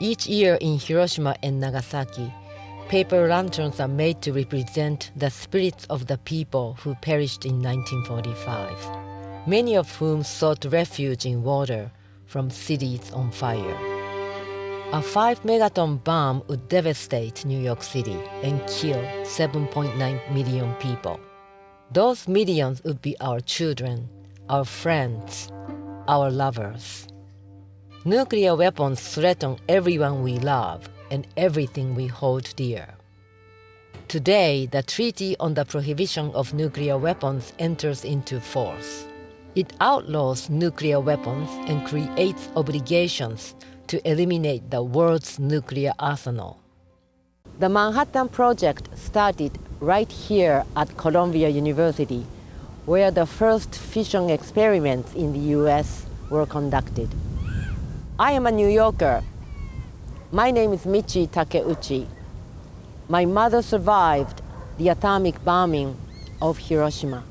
Each year in Hiroshima and Nagasaki, paper lanterns are made to represent the spirits of the people who perished in 1945, many of whom sought refuge in water from cities on fire. A 5 megaton bomb would devastate New York City and kill 7.9 million people. Those millions would be our children, our friends, our lovers. Nuclear weapons threaten everyone we love and everything we hold dear. Today, the Treaty on the Prohibition of Nuclear Weapons enters into force. It outlaws nuclear weapons and creates obligations to eliminate the world's nuclear arsenal. The Manhattan Project started right here at Columbia University, where the first fission experiments in the US were conducted. I am a New Yorker. My name is Michi Takeuchi. My mother survived the atomic bombing of Hiroshima.